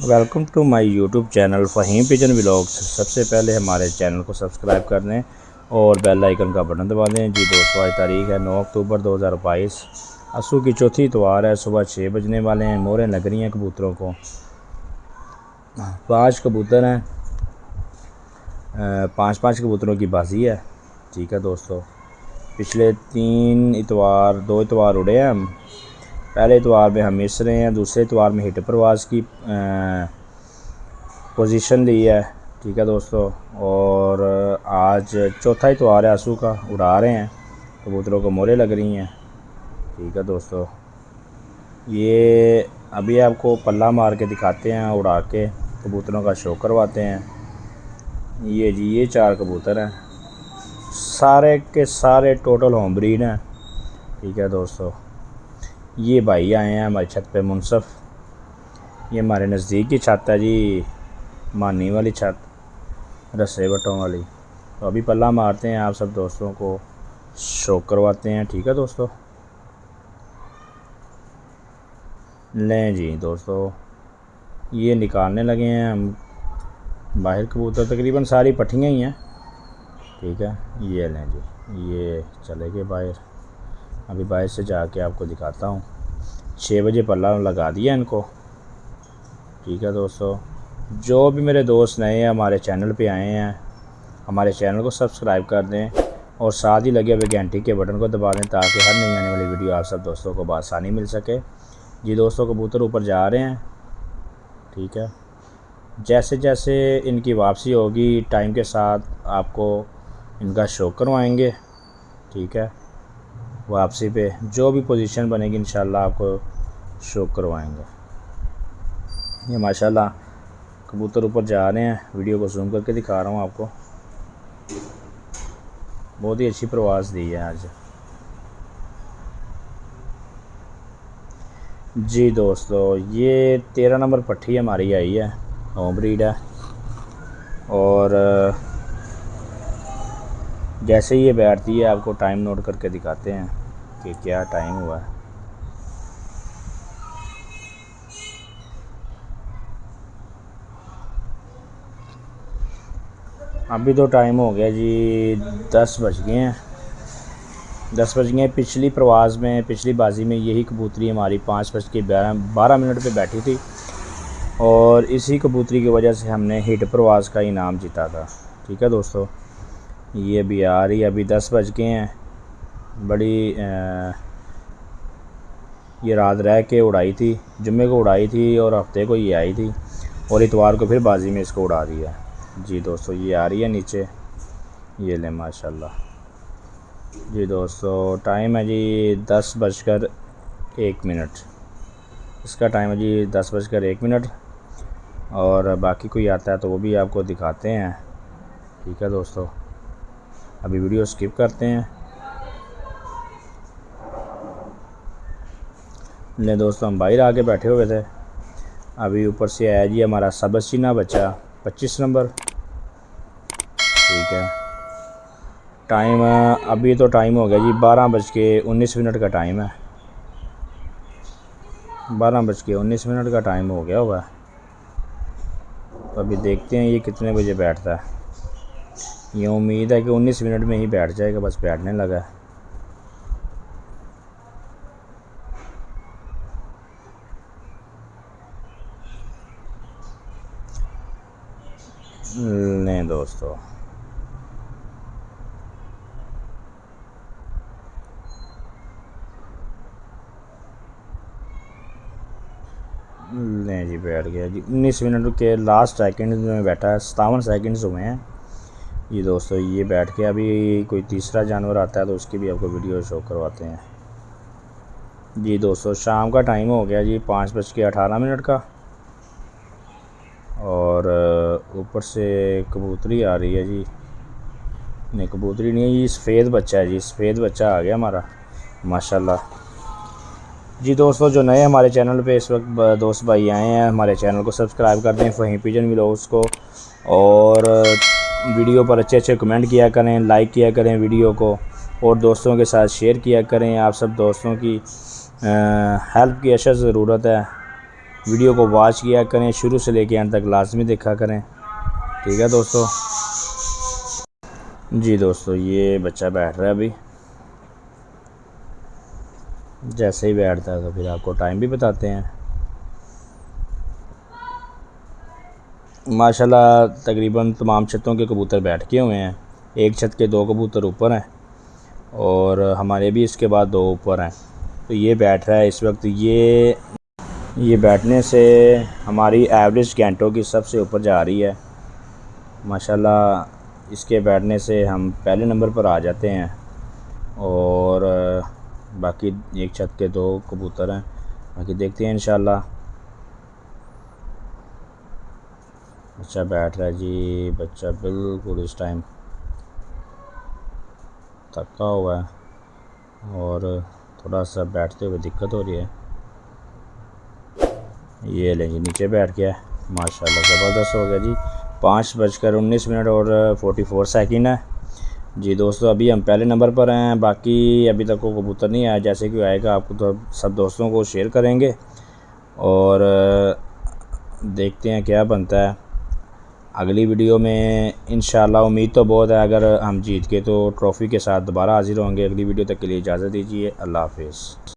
Welcome to my YouTube channel Faheem pigeon vlogs سب سے پہلے ہمارے چینل کو سبسکرائب کر دیں اور بیل آئیکن کا بٹن دبا دیں جی دوستو آج تاریخ ہے نو اکتوبر دو ہزار بائیس اسو کی چوتھی اتوار ہے، صبح چھ بجنے والے ہیں مورے لگ رہی ہیں کبوتروں کو۔ پانچ کبوتر ہیں۔ پانچ پانچ کبوتروں کی بازی ہے۔ ٹھیک ہے دوستو۔ پچھلے تین اتوار، دو اتوار اڑے ہیں ہم۔ پہلے اتوار میں ہم مس رہے ہیں، دوسرے اتوار میں ہٹ پرواز کی پوزیشن لی ہے۔ ٹھیک ہے دوستو؟ اور آج چوتھا اتوار ہے آسو کا، اڑا رہے ہیں۔ کبوتروں کو مورے لگ رہی ہیں۔ ٹھیک ہے دوستو؟ یہ ابھی آپ کو پلہ مار کے دکھاتے ہیں، اڑا کے کبوتروں کا شو کرواتے ہیں۔ یہ جی یہ چار کبوتر ہیں۔ سارے کے سارے ٹوٹل ہوم بریڈ ہیں۔ ٹھیک ہے دوستو؟ یہ بھائی آئے ہیں ہماری چھت پہ منصف۔ یہ ہمارے نزدیک کی چھت ہے جی مانی والی چھت، رسے بٹوں والی۔ تو ابھی پلہ مارتے ہیں آپ سب دوستوں کو شوق کرواتے ہیں، ٹھیک ہے دوستو؟ لیں جی دوستو، یہ نکالنے لگے ہیں ہم۔ باہر کبوتر تقریباً ساری پٹھیاں ہی ہیں۔ ٹھیک ہے، یہ لیں جی یہ چلے گئے باہر۔ ابھی باہر سے جا کے آپ کو دکھاتا ہوں۔ چھ بجے پلہ لگا دیا ان کو۔ ٹھیک ہے دوستو، جو بھی میرے دوست نئے ہیں، ہمارے چینل پہ آئے ہیں، ہمارے چینل کو سبسکرائب کر دیں اور ساتھ ہی لگے ہوئے گھنٹی کے بٹن کو دبا دیں تاکہ ہر نئی آنے والی ویڈیو آپ سب دوستوں کو بآسانی مل سکے۔ جی دوستوں کبوتر اوپر جا رہے ہیں۔ ٹھیک ہے۔ جیسے جیسے ان کی واپسی ہوگی، ٹائم کے ساتھ آپ کو ان کا شو کروائیں گے۔ ٹھیک ہے۔ واپسی پہ جو بھی پوزیشن بنے گی انشاءاللہ آپ کو شو کروائیں گے۔ یہ ماشاءاللہ کبوتر اوپر جا رہے ہیں۔ ویڈیو کو زوم کر کے دکھا رہا ہوں آپ کو۔ بہت ہی اچھی پرواز دی ہے آج۔ جی دوستو، یہ تیرہ نمبر پٹھی ہماری آئی ہے ہوم بریڈ ہے۔ اور جیسے یہ بیٹھتی ہے، آپ کو ٹائم نوٹ کر کے دکھاتے ہیں۔ کہ کیا ٹائم ہوا ہے۔ ابھی تو ٹائم ہو گیا جی دس بج گئے ہیں۔ دس بج گئے پچھلی پرواز میں، پچھلی بازی میں یہی کبوتری ہماری پانچ بج کے بارہ بارہ منٹ پہ بیٹھی تھی۔ اور اسی کبوتری کی وجہ سے ہم نے ہٹ پرواز کا انعام جیتا تھا۔ ٹھیک ہے دوستو، یہ بھی آ رہی ابھی دس بج گئے ہیں۔ بڑی یہ رات رہ کے اڑائی تھی، جمعے کو اڑائی تھی اور ہفتے کو یہ آئی تھی اور اتوار کو پھر بازی میں اس کو اڑا دیا۔ جی دوستو، یہ آ رہی ہے نیچے۔ یہ لیں، ماشاءاللہ۔ جی دوستو، ٹائم ہے جی دس بج کر ایک منٹ۔ اس کا ٹائم ہے جی دس بج کر ایک منٹ۔ اور باقی کوئی آتا ہے تو وہ بھی آپ کو دکھاتے ہیں۔ ٹھیک ہے دوستو۔ ابھی ویڈیو سکپ کرتے ہیں۔ لیں دوستو ہم باہر آگے بیٹھے ہوئے تھے۔ ابھی اوپر سے آیا جی ہمارا سبز چینہ بچہ، پچیس نمبر۔ ٹھیک ہے۔ ٹائم، ابھی تو ٹائم ہو گیا جی بارہ بج کے انیس منٹ کا ٹائم ہے۔ بارہ بج کے انیس منٹ کا ٹائم ہو گیا ہوگا۔ تو ابھی دیکھتے ہیں یہ کتنے بجے بیٹھتا ہے۔ یہ امید ہے کہ انیس منٹ میں ہی بیٹھ جائے گا، بس بیٹھنے لگا ہے۔ لیں دوستو لیں جی بیٹھ گیا جی انیس منٹ کے لاسٹ سیکنڈ میں بیٹھا ہے ستاون سیکنڈز ہوئے ہیں جی دوستو یہ بیٹھ کے ابھی کوئی تیسرا جانور آتا ہے تو اس کی بھی آپ کو ویڈیو شو کرواتے ہیں جی دوستو شام کا ٹائم ہو گیا جی پانچ بج کے اٹھارہ منٹ کا اور اوپر سے کبوتری آ رہی ہے جی۔ نہیں، کبوتری نہیں ہے یہ سفید بچہ ہے جی سفید بچہ آ گیا ہمارا۔ ماشاءاللہ۔ جی دوستو، جو نئے ہمارے چینل پہ اس وقت دوست بھائی آئے ہیں، ہمارے چینل کو سبسکرائب کر دیں فہیم پیجن ولاگس کو۔ اور ویڈیو پر اچھے اچھے کمنٹ کیا کریں، لائک کیا کریں ویڈیو کو، اور دوستوں کے ساتھ شیئر کیا کریں۔ آپ سب دوستوں کی ہیلپ کی اشد ضرورت ہے۔ ویڈیو کو واچ کیا کریں، شروع سے لے کے اند تک لازمی دیکھا کریں۔ ٹھیک ہے دوستو؟ جی دوستو، یہ بچہ بیٹھ رہا ہے ابھی۔ جیسے ہی بیٹھتا ہے تو پھر آپ کو ٹائم بھی بتاتے ہیں۔ ماشاءاللہ، تقریباً تمام چھتوں کے کبوتر بیٹھ کے ہوئے ہیں۔ ایک چھت کے دو کبوتر اوپر ہیں اور ہمارے بھی اس کے بعد دو اوپر ہیں۔ تو یہ بیٹھ رہا ہے اس وقت۔ یہ یہ بیٹھنے سے ہماری ایوریج گھنٹوں کی سب سے اوپر جا رہی ہے۔ ماشاءاللہ اس کے بیٹھنے سے ہم پہلے نمبر پر آ جاتے ہیں اور باقی ایک چھت کے دو کبوتر ہیں باقی دیکھتے ہیں انشاءاللہ۔ بچہ بیٹھ رہا ہے جی بچہ بالکل اس ٹائم تھکا ہوا ہے اور تھوڑا سا بیٹھتے ہوئے دقت ہو رہی ہے۔ یہ لیں جی نیچے بیٹھ گیا ماشاءاللہ، زبردست ہو گیا جی۔ پانچ بج کر انیس منٹ اور فورٹی فور سیکنڈ ہے۔ جی دوستو، ابھی ہم پہلے نمبر پر ہیں، باقی ابھی تک وہ کبوتر نہیں آیا۔ جیسے کہ آئے گا، آپ کو تو سب دوستوں کو شیئر کریں گے۔ اور دیکھتے ہیں کیا بنتا ہے۔ اگلی ویڈیو میں انشاءاللہ امید تو بہت ہے۔ اگر ہم جیت کے تو ٹرافی کے ساتھ دوبارہ حاضر ہوں گے۔ اگلی ویڈیو تک کے لیے اجازت دیجیے اللہ حافظ۔